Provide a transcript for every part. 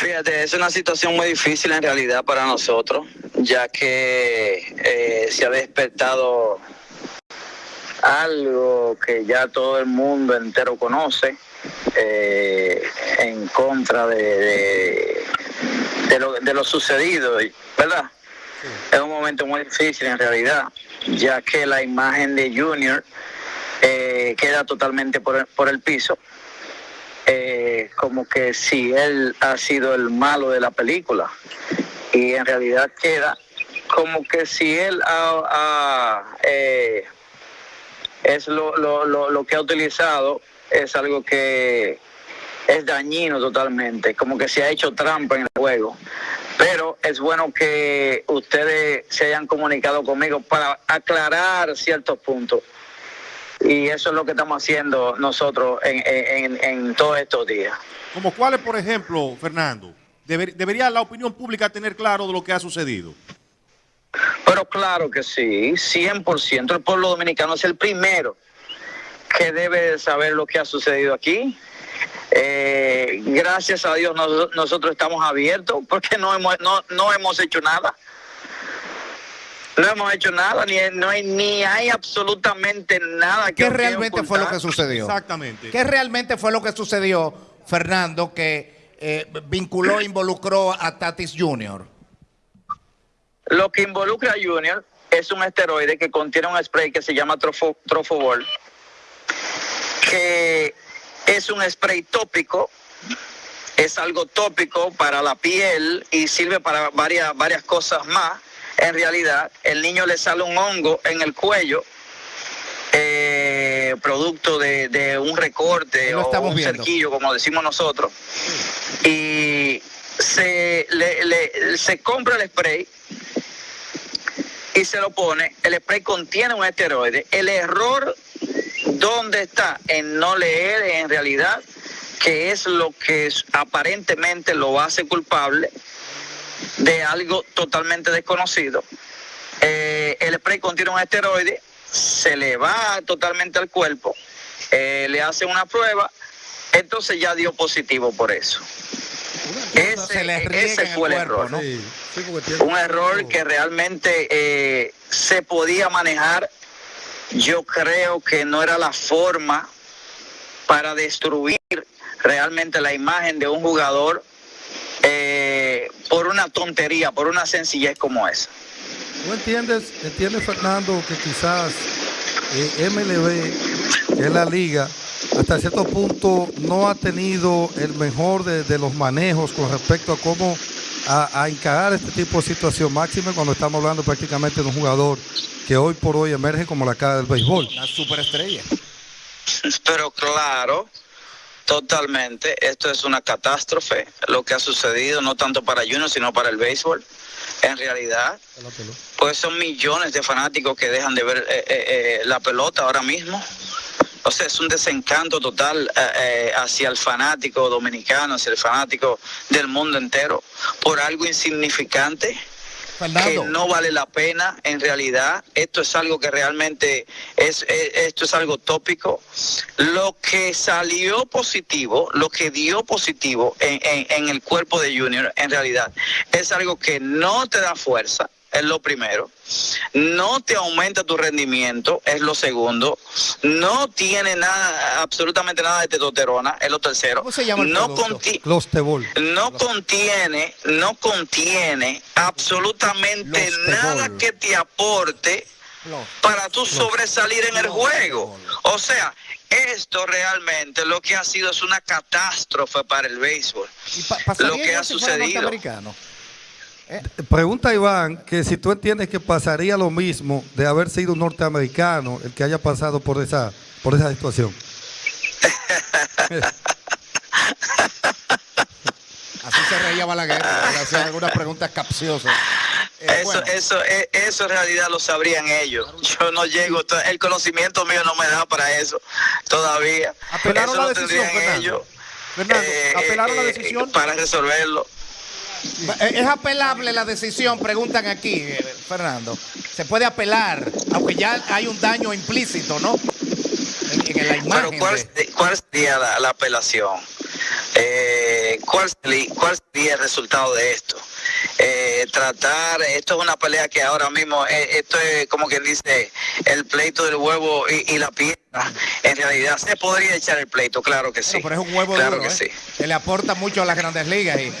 Fíjate, es una situación muy difícil en realidad para nosotros, ya que eh, se ha despertado algo que ya todo el mundo entero conoce eh, en contra de, de, de lo, de lo sucedido, ¿verdad? Es un momento muy difícil en realidad, ya que la imagen de Junior eh, queda totalmente por el, por el piso, como que si él ha sido el malo de la película, y en realidad queda como que si él ha, ha, eh, es lo, lo, lo, lo que ha utilizado es algo que es dañino totalmente, como que se ha hecho trampa en el juego. Pero es bueno que ustedes se hayan comunicado conmigo para aclarar ciertos puntos. Y eso es lo que estamos haciendo nosotros en, en, en todos estos días. ¿Como cuáles, por ejemplo, Fernando? Deber, ¿Debería la opinión pública tener claro de lo que ha sucedido? Pero claro que sí, 100%. El pueblo dominicano es el primero que debe saber lo que ha sucedido aquí. Eh, gracias a Dios nos, nosotros estamos abiertos porque no hemos, no, no hemos hecho nada. No hemos hecho nada, ni, no hay, ni hay absolutamente nada que... ¿Qué realmente fue lo que sucedió? Exactamente. ¿Qué realmente fue lo que sucedió, Fernando, que eh, vinculó, involucró a Tatis Jr.? Lo que involucra a Junior es un esteroide que contiene un spray que se llama trofo, Trofobol, que es un spray tópico, es algo tópico para la piel y sirve para varias, varias cosas más. En realidad, el niño le sale un hongo en el cuello, eh, producto de, de, un recorte o un viendo. cerquillo, como decimos nosotros, y se, le, le, se compra el spray y se lo pone. El spray contiene un esteroide. El error, ¿dónde está? En no leer en realidad que es lo que aparentemente lo hace culpable de algo totalmente desconocido. Eh, el spray contiene un esteroide, se le va totalmente al cuerpo, eh, le hace una prueba, entonces ya dio positivo por eso. Ese, ese el fue el cuerpo, error. ¿no? Sí, sí, porque tiene- Un error que realmente eh, se podía manejar. Yo creo que no era la forma para destruir realmente la imagen de un jugador por una tontería, por una sencillez como esa. ¿No entiendes, entiendes Fernando, que quizás eh, MLB, que es la liga, hasta cierto punto no ha tenido el mejor de, de los manejos con respecto a cómo a, a encarar este tipo de situación máxima cuando estamos hablando prácticamente de un jugador que hoy por hoy emerge como la cara del béisbol? La superestrella. Pero claro, totalmente, esto es una catástrofe, lo que ha sucedido, no tanto para Junior, sino para el béisbol. En realidad, pues son millones de fanáticos que dejan de ver eh, eh, eh, la pelota ahora mismo. O sea, es un desencanto total hacia el fanático dominicano, hacia el fanático del mundo entero, por algo insignificante que no vale la pena en realidad. Esto es algo que realmente es, es- esto es algo tópico. Lo que salió positivo, lo que dio positivo en, en- en el cuerpo de Junior, en realidad, es algo que no te da fuerza. Es lo primero. No te aumenta tu rendimiento, es lo segundo. No tiene nada, absolutamente nada de testosterona, es lo tercero. ¿Cómo se llama el no producto? conti- Clostebol. no contiene, no contiene absolutamente Los nada que te aporte Los- para tú sobresalir en el Los juego. O sea, esto realmente lo que ha sido es una catástrofe para el béisbol. ¿y pa- pasaría lo que ha sucedido. Norteamericano? Pregunta Iván que si tú entiendes que pasaría lo mismo de haber sido un norteamericano el que haya pasado por esa, por esa situación. Así se reía Balaguer, le hacían algunas preguntas capciosas. Eh, Eso, bueno, eso, eh, eso en realidad lo sabrían ellos. Yo no llego, el conocimiento mío no me da para eso todavía. Apelaron Eso la lo decisión, Fernando. ellos. Fernando, eh, apelaron la eh, decisión. para resolverlo. Eh, ¿Es apelable la decisión? Preguntan aquí, eh, Fernando. ¿Se puede apelar? Aunque ya hay un daño implícito, ¿no? En, en la Pero imagen. ¿cuál, de- cuál sería la, la apelación? Eh, ¿cuál, ¿Cuál sería el resultado de esto? Eh, tratar, esto es una pelea que ahora mismo, eh, esto es como quien dice, el pleito del huevo y, la piedra. En realidad se podría echar el pleito, claro que sí. pero es un huevo claro duro, que sí. que le aporta mucho a las grandes ligas. Y,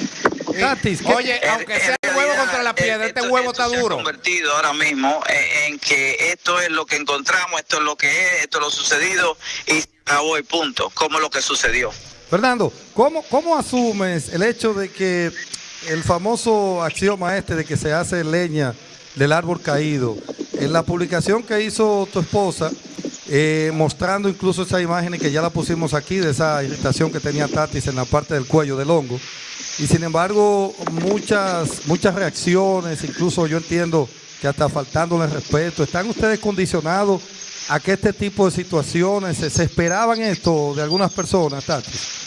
oye, aunque sea el huevo contra la piedra, este huevo está duro. Se ha convertido ahora mismo en, que esto es lo que encontramos, esto es lo que es, esto es lo sucedido y acabó el punto, como lo que sucedió. Fernando, ¿cómo, ¿cómo asumes el hecho de que el famoso axioma este de que se hace leña del árbol caído, en la publicación que hizo tu esposa, eh, mostrando incluso esa imagen que ya la pusimos aquí, de esa irritación que tenía Tatis en la parte del cuello del hongo, y sin embargo muchas, muchas reacciones, incluso yo entiendo que hasta faltándole respeto, ¿están ustedes condicionados a que este tipo de situaciones, se, esperaban esto de algunas personas, Tatis?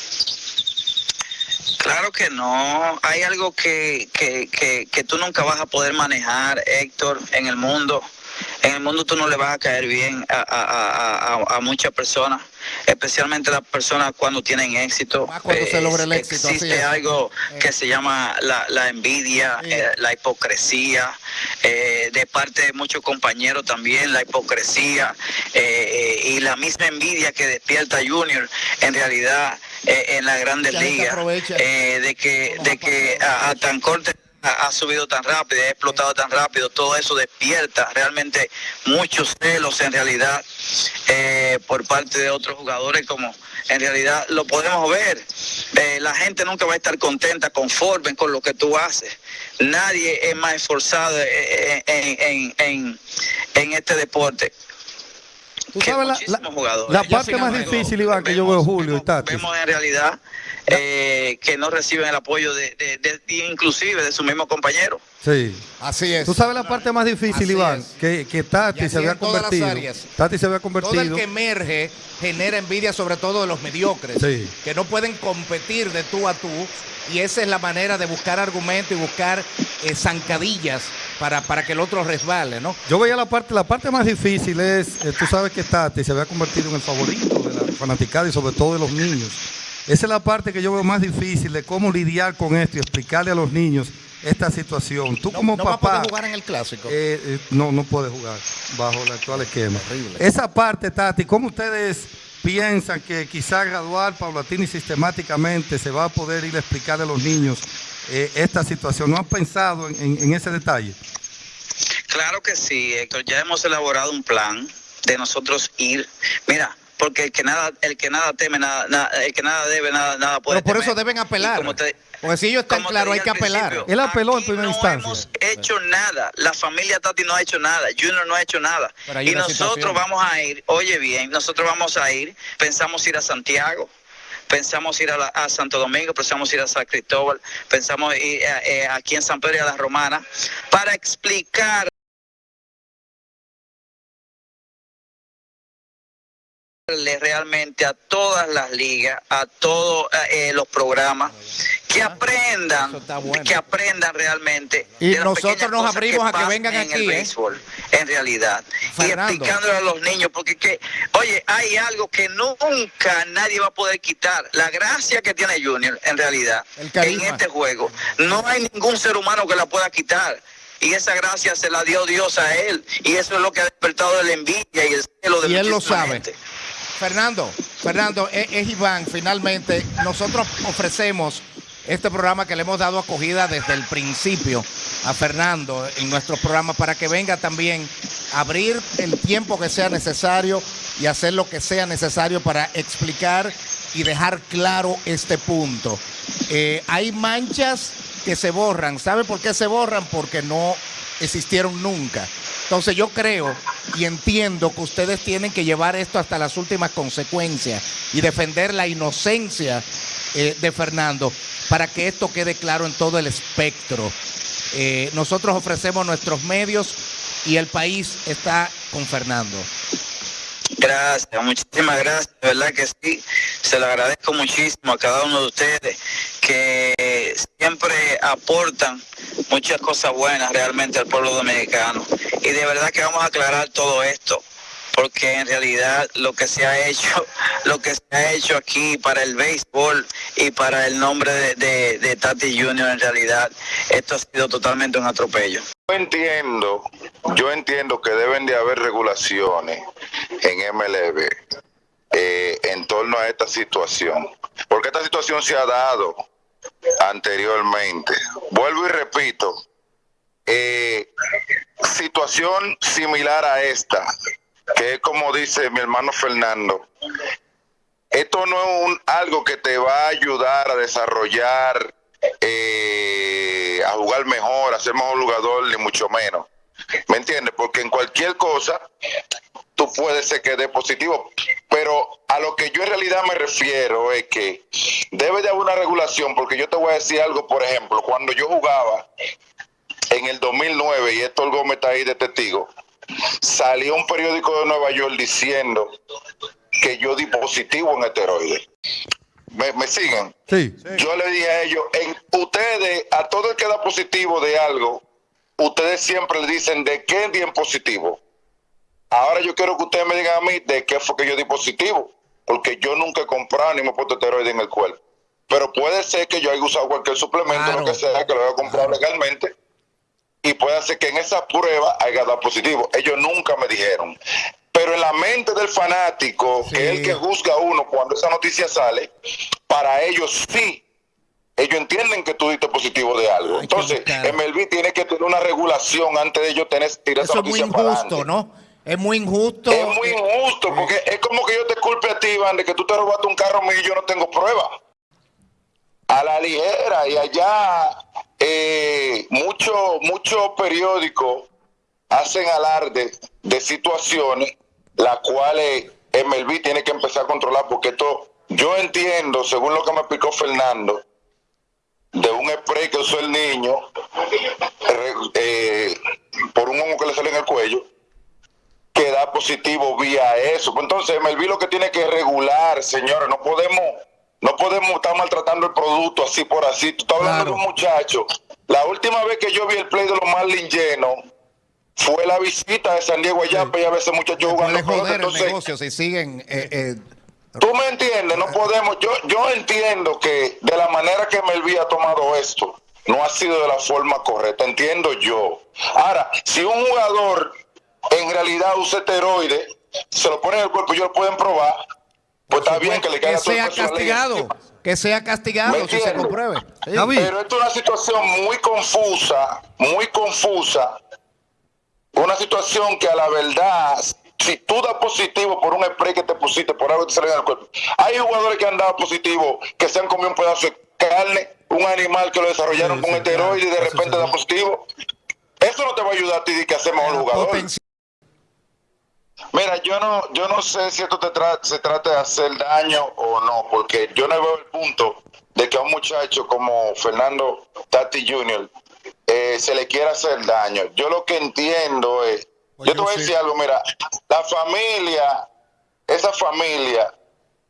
Claro que no. Hay algo que, que, que, que, tú nunca vas a poder manejar, Héctor, en el mundo. En el mundo tú no le vas a caer bien a, a, a, a muchas personas, especialmente las personas cuando tienen éxito. cuando se logra el éxito. Existe algo que se llama la, la envidia, eh, la hipocresía, eh, de parte de muchos compañeros también, la hipocresía eh, y la misma envidia que despierta Junior, en realidad eh, en la grandes ligas, eh, de que, de que a, tan corte ha, subido tan rápido, ha explotado tan rápido, todo eso despierta realmente muchos celos en realidad eh, por parte de otros jugadores como en realidad lo podemos ver. la gente nunca va a estar contenta, conforme con lo que tú haces. Nadie es más esforzado en, en, en este deporte. Tú sabes la, la, parte más difícil, Iván, que yo veo Julio y Tati. Vemos en realidad eh, que no reciben el apoyo de, de, inclusive de su mismo compañero. Sí. Así es. Tú sabes la parte más difícil, Iván, que, que Tati se había convertido. Tati se había convertido. Todo el que emerge genera envidia sobre todo de los mediocres, que no pueden competir de tú a tú y esa es la manera de buscar argumentos y buscar eh, zancadillas para, para que el otro resbale, ¿no? Yo veía la parte, la parte más difícil es, eh, tú sabes que Tati se había convertido en el favorito de la fanaticada y sobre todo de los niños. Esa es la parte que yo veo más difícil de cómo lidiar con esto y explicarle a los niños esta situación. Tú como no papá... No jugar en el Clásico. Eh, no, no puede jugar bajo el actual esquema. Esa parte, Tati, ¿cómo ustedes piensan que quizá gradual, paulatina y sistemáticamente se va a poder ir a explicar a los niños eh, esta situación. ¿No han pensado en, ese detalle? Claro que sí, Héctor. Ya hemos elaborado un plan de nosotros ir. Mira, porque el que nada, el que nada teme, nada, el que nada debe, nada, nada puede. Pero por eso deben apelar. Porque si ellos están claros, hay que apelar. Él apeló en primera no instancia. No hemos hecho nada. La familia Tati no ha hecho nada. Junior no ha hecho nada. Y nosotros vamos a ir, oye bien, nosotros vamos a ir, pensamos ir a Santiago pensamos ir a, Santo Domingo, pensamos ir a San Cristóbal, pensamos ir eh, aquí en San Pedro y a la Romana, para explicar realmente a todas las ligas, a todos eh, los programas, que aprendan, que aprendan realmente. Y nosotros nos abrimos a que vengan en aquí. El ¿eh? béisbol, en realidad. Y explicándole a los niños, porque que, oye, hay algo que nunca nadie va a poder quitar. La gracia que tiene Junior, en realidad, en este juego. No hay ningún ser humano que la pueda quitar y esa gracia se la dio Dios a él y eso es lo que ha despertado la envidia y el celo de y él lo sabe. Fernando, Fernando, es, Iván, finalmente, nosotros ofrecemos este programa que le hemos dado acogida desde el principio a Fernando en nuestro programa para que venga también a abrir el tiempo que sea necesario y hacer lo que sea necesario para explicar y dejar claro este punto. Eh, hay manchas que se borran. ¿Sabe por qué se borran? Porque no existieron nunca. Entonces yo creo y entiendo que ustedes tienen que llevar esto hasta las últimas consecuencias y defender la inocencia eh, de Fernando para que esto quede claro en todo el espectro. Eh, nosotros ofrecemos nuestros medios y el país está con Fernando. Gracias, muchísimas gracias, de verdad que sí, se lo agradezco muchísimo a cada uno de ustedes que siempre aportan muchas cosas buenas realmente al pueblo dominicano. Y de verdad que vamos a aclarar todo esto. porque en realidad lo que se ha hecho, lo que se ha hecho aquí para el béisbol y para el nombre de, de Tati Junior, en realidad esto ha sido totalmente un atropello. Yo entiendo, yo entiendo que deben de haber regulaciones en MLB eh, en torno a esta situación, porque esta situación se ha dado anteriormente. Vuelvo y repito, eh, situación similar a esta, que es como dice mi hermano Fernando, esto no es un, algo que te va a ayudar a desarrollar, eh, a jugar mejor, a ser mejor jugador, ni mucho menos. ¿Me entiendes? Porque en cualquier cosa tú puedes ser que dé positivo. Pero a lo que yo en realidad me refiero es que debe de haber una regulación, porque yo te voy a decir algo, por ejemplo, cuando yo jugaba en el 2009, y Héctor Gómez está ahí de testigo, salió un periódico de Nueva York diciendo que yo di positivo en esteroides. ¿Me, siguen? Sí. Yo le dije a ellos, en, ustedes, a todo el que da positivo de algo, ustedes siempre le dicen de qué di positivo. Ahora yo quiero que ustedes me digan a mí de qué fue que yo di positivo, porque yo nunca he comprado ni me he puesto esteroides en el cuerpo. Pero puede ser que yo haya usado cualquier suplemento, lo que sea, que lo haya comprado legalmente, y puede ser que en esa prueba haya dado positivo. Ellos nunca me dijeron. Pero en la mente del fanático, que es el que juzga a uno cuando esa noticia sale, para ellos sí ellos entienden que tú diste positivo de algo. Entonces, MLB tiene que tener una regulación antes de ellos tener tirar Eso es muy injusto, ¿no? Es muy injusto. Es muy injusto, porque es como que yo te culpe a ti, Iván, de que tú te robaste un carro mío y yo no tengo prueba. A la ligera, y allá eh, muchos mucho periódicos hacen alarde de situaciones las cuales MLB tiene que empezar a controlar, porque esto, yo entiendo, según lo que me explicó Fernando, de un spray que usó el niño eh, por un hongo que le sale en el cuello, que da positivo vía eso. Pues entonces, Melví lo que tiene que regular, señores, no podemos, no podemos estar maltratando el producto así por así. Tú estás hablando de un muchacho. La última vez que yo vi el play de los Marlins lleno fue la visita de San Diego allá, sí. a ver ese muchacho jugando. Joder entonces, el negocio si siguen. Eh, eh, Tú me entiendes, no podemos. Yo, yo entiendo que de la manera que Melví ha tomado esto, no ha sido de la forma correcta, entiendo yo. Ahora, si un jugador en realidad usa esteroides, se lo ponen en el cuerpo y ellos lo pueden probar, pues está bien que le caiga que sea castigado, que sea castigado si se compruebe. Pero esto es una situación muy confusa, muy confusa, una situación que a la verdad, si tú das positivo por un spray que te pusiste, por algo que te sale en el cuerpo, hay jugadores que han dado positivo, que se han comido un pedazo de carne, un animal que lo desarrollaron con esteroides y de repente da positivo. Eso no te va a ayudar a ti de que hacemos un jugador. Mira, yo no, yo no sé si esto te se trata de hacer daño o no, porque yo no veo el punto de que a un muchacho como Fernando Tati Jr. Eh, se le quiera hacer daño. Yo lo que entiendo es, yo te voy a decir algo, mira, la familia, esa familia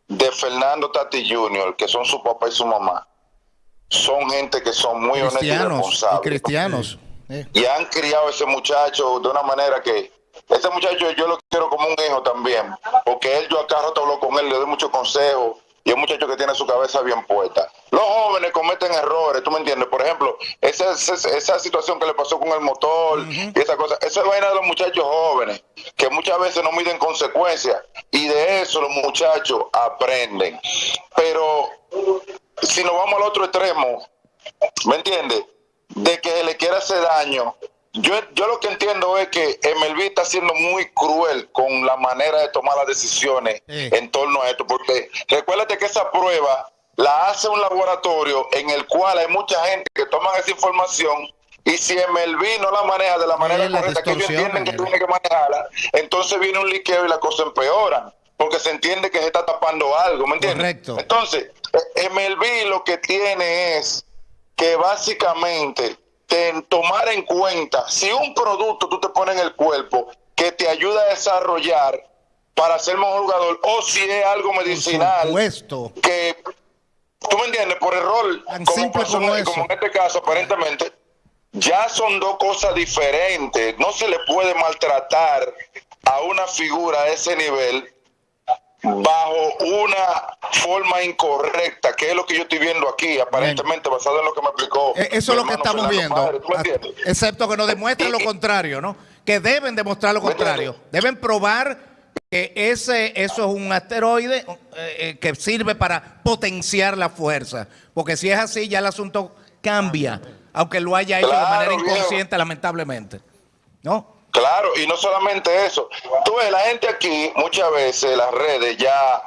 de Fernando Tati Jr., que son su papá y su mamá, son gente que son muy honestos y responsables. Y cristianos. Y han criado a ese muchacho de una manera que ese muchacho yo lo quiero como un hijo también, porque él, yo acá rato hablo con él, le doy muchos consejos, y es un muchacho que tiene su cabeza bien puesta. Los jóvenes cometen errores, ¿tú me entiendes? Por ejemplo, esa, esa, situación que le pasó con el motor y esa cosa, esa es vaina de los muchachos jóvenes, que muchas veces no miden consecuencias, y de eso los muchachos aprenden. Pero si nos vamos al otro extremo, ¿me entiendes? De que le quiera hacer daño yo, yo lo que entiendo es que MLB está siendo muy cruel con la manera de tomar las decisiones en torno a esto, porque recuérdate que esa prueba la hace un laboratorio en el cual hay mucha gente que toma esa información y si MLB no la maneja de la manera correcta que ellos entienden que tiene que manejarla, entonces viene un liqueo y la cosa empeora, porque se entiende que se está tapando algo, ¿me entiendes? Entonces, MLB lo que tiene es que básicamente tomar en cuenta si un producto tú te pones en el cuerpo que te ayuda a desarrollar para ser mejor jugador o si es algo medicinal que tú me entiendes por error como, como, en este caso aparentemente ya son dos cosas diferentes. No se le puede maltratar a una figura a ese nivel bajo una forma incorrecta, que es lo que yo estoy viendo aquí, aparentemente basado en lo que me explicó. Eh, Eso es lo que estamos Fernando viendo. Padre, ¿tú me Ah? Excepto que nos demuestren lo contrario, ¿no? Que deben demostrar lo contrario. Deben probar que ese, eso es un asteroide eh, eh, que sirve para potenciar la fuerza. Porque si es así, ya el asunto cambia. Aunque lo haya hecho de manera viejo. inconsciente, lamentablemente. ¿No? Claro, y no solamente eso. Tú ves, la gente aquí, muchas veces, las redes ya.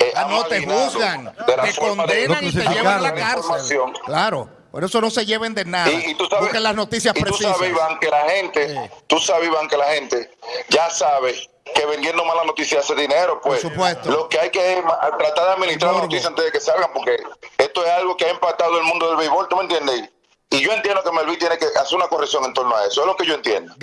eh, Ah, no te juzgan, te de- condenan y te llevan a la cárcel. Claro, por eso no se lleven de nada. Y, y tú sabes, Busquen las noticias y tú precisas. sabes, Iván, que la gente, Sí. tú sabes, Iván, que la gente ya sabe que vendiendo malas noticias hace dinero, pues. Por supuesto. Lo que hay que es tratar de administrar las noticias antes de que salgan, porque esto es algo que ha impactado el mundo del béisbol, ¿tú me entiendes? Y yo entiendo que Melví tiene que hacer una corrección en torno a eso, es lo que yo entiendo.